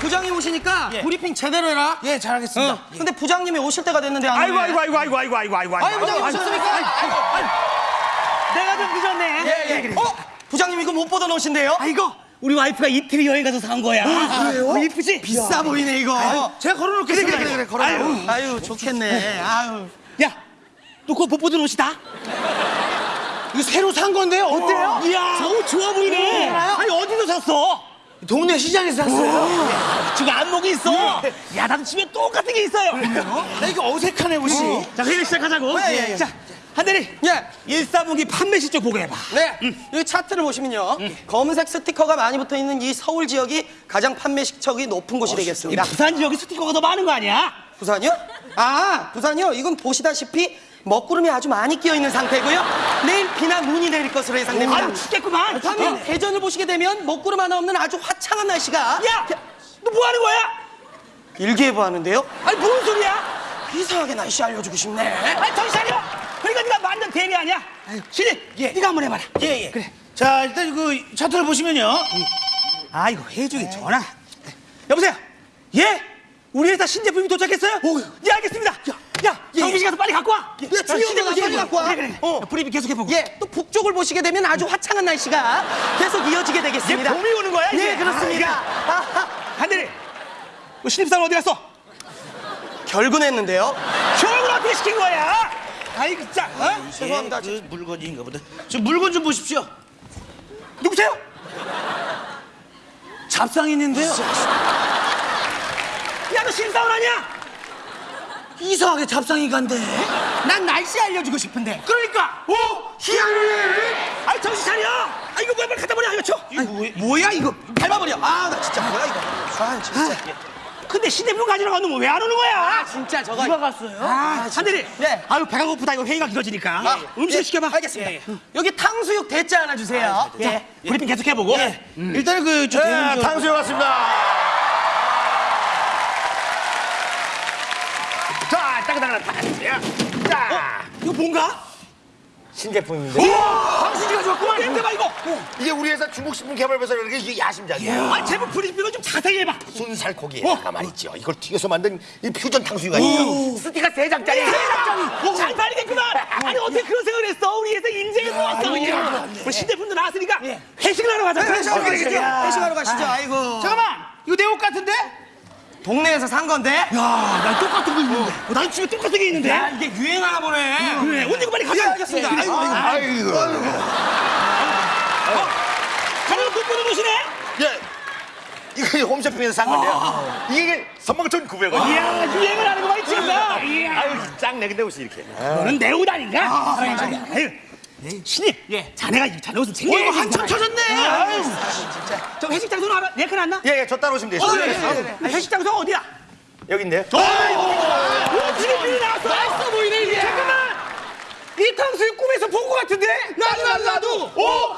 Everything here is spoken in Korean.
부장님 오시니까 예. 브리핑 제대로 해라. 예, 잘하겠습니다. 어. 근데 부장님이 오실 때가 됐는데 안 아이고. 아이고, 아이고, 아이고, 아이고, 아이고, 아이고. 아이, 부장님 아이고, 오셨습니까? 아이고, 아이고, 아이고. 내가 좀 늦었네. 예, 예. 어? 부장님 이거 못 보던 옷인데요? 아, 이거 우리 와이프가 이태리 여행 가서 산 거야. 그래요? 이쁘지? 비싸 보이네 이거. 제가 걸어놓겠습니다. 그래, 그래, 그래, 걸어요. 아유, 아유 좋겠네. 아유. 야, 너 그거 못 보던 옷이다? 이거 새로 산 건데요? 어때요? 이야, 저거 좋아 보이네. 아니, 어디서 샀어? 동네 시장에서 샀어요. 지금 안목이 있어. 야, 나도 집에 똑같은 게 있어요. 나 이거 어색하네 옷이. 자, 회의 시작하자고. 예, 예, 예. 자, 한대리. 예. 일사분기 판매 실적 보고해봐. 네, 여기 차트를 보시면요. 검은색 스티커가 많이 붙어 있는 이 서울 지역이 가장 판매 실적이 높은 곳이 이 되겠습니다. 부산 지역에 스티커가 더 많은 거 아니야? 부산이요? 아, 부산이요? 이건 보시다시피 먹구름이 아주 많이 끼어 있는 상태고요. 내일 비나 눈이 내릴 것으로 예상됩니다. 아유, 춥겠구만. 반면 대전을 보시게 되면 먹구름 하나 없는 아주 화창한 날씨가 야, 너 뭐 하는 거야? 일기예보 하는데요. 아니, 뭔 소리야? 이상하게 날씨 알려주고 싶네. 아니, 정신 차려. 그러니까 네가 완전 대리 아니야? 신입, 네가 한번 해봐라. 예, 예. 그래. 자, 일단 그 차트를 보시면요. 아, 이거 해주기 전화. 여보세요? 예? 우리 회사 신제품이 도착했어요? 예, 알겠습니다. 야, 씨 가서 빨리 갖고 와. 예, 중요한 거 신제품 빨리 갖고 와. 그래, 그래. 어. 브리핑 계속해 보고. 예, 또 북쪽을 보시게 되면 아주 화창한 날씨가 계속 이어지게 되겠습니다. 얘 봄이 오는 거야, 이제? 예, 그렇습니다. 한대리, 너 신입사원 어디 갔어? 결근했는데요. 교육을 어떻게 시킨 거야? 아이, 진짜. 어? 죄송합니다. 그 물건인가 보다. 저 물건 좀 보십시오. 누구세요? 잡상인인데요. 야, 너 신입사원 아니야? 이상하게 잡상이 간대. 난 날씨 알려주고 싶은데. 그러니까. 오, 희한해. 아이, 정신 차려. 아, 이거 뭐야, 빨리 갖다 버려. 이거 쳐. 이거 뭐, 뭐야 이거? 밟아버려. 아, 나 진짜 뭐야 이거? 아, 진짜. 근데 신대품 가지러 갔는데 왜 안 오는 거야? 아, 진짜 저거. 누가 갔어요? 아, 한대리. 네. 아유, 배가 고프다. 이거 회의가 길어지니까. 아, 음식 예, 시켜봐. 알겠습니다. 여기 탕수육 대짜 하나 주세요. 예. 브리핑 계속 해보고. 일단은 그, 저, 네, 저- 탕수육 왔습니다. 자, 따끈따끈한 탕수육. 자, 이거 뭔가? 신제품인데. 우와! 당신이 가져왔구만. 냄새 봐, 이거. 이게 우리 회사 중국 식품 개발 회사 이렇게 이게 야심작이에요. 아, 제품 브리핑을 좀 자세히 해봐. 순살코기에다가 말이죠. 이걸 튀겨서 만든 이 퓨전 탕수육 아니에요. 스티가 세 장짜리. 세상이 잘 팔리겠구만. 아니, 어떻게 그런 생각을 했어? 우리 회사 인재를 모았어, 그냥. 우리 신제품도 나왔으니까 회식을 하러 가자. 회식하러 그래, 가시죠. 회식하러 가시죠. 아이고. 잠깐만! 이거 내 옷 같은데? 동네에서 산 건데. 야, 난 똑같은 거 있는데. 어, 난 집에 똑같은 게 있는데. 야, 이게 유행하나 보네. 그래, 옷 입고 빨리 가자. 예, 알겠습니다. 그래. 아이고, 아이고. 아이고. 가면 못 보는 옷이네? 예. 이거 홈쇼핑에서 산 건데요. 이게 39,900원. 이야, 유행을 하는 거 많이. 이야. 아유, 짱내 근데 옷이 이렇게. 너는 내 옷 아닌가? 아유, 신입, 자네가 이 자네 옷을 챙겨. 이거 한참 쳐졌네. 아유. 저 회식 장소는 알아? 예컨 안 나? 예, 예, 저 따라오시면 되죠. 어, 예, 예. 아, 회식 장소 어디야? 여긴데요. 오, 지금 나왔어. 맛있어 보이네 이게. 잠깐만. 이 탕수육 꿈에서 본 것 같은데? 나도 나도 나도. 오,